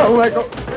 Oh, my God.